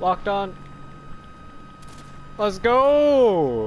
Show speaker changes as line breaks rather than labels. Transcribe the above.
Locked on. Let's go!